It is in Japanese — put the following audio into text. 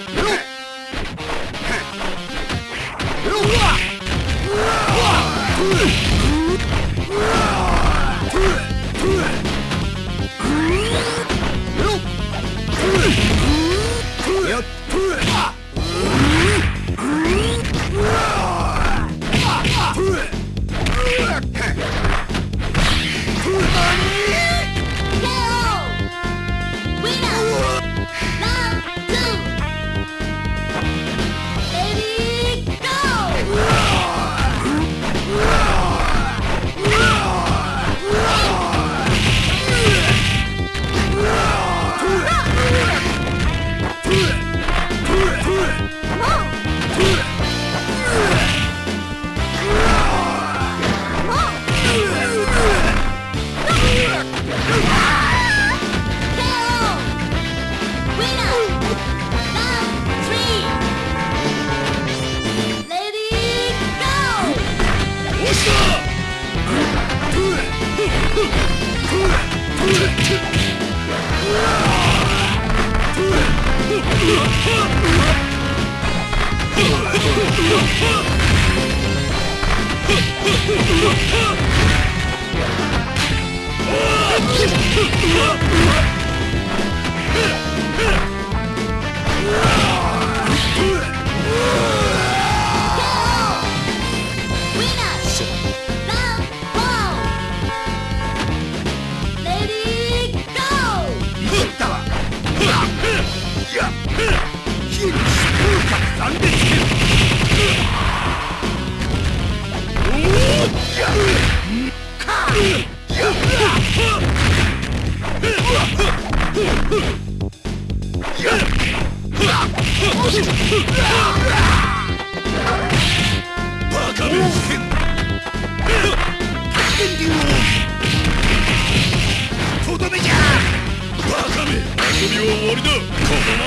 Ugh! Yeah! とどめじゃ終わりだ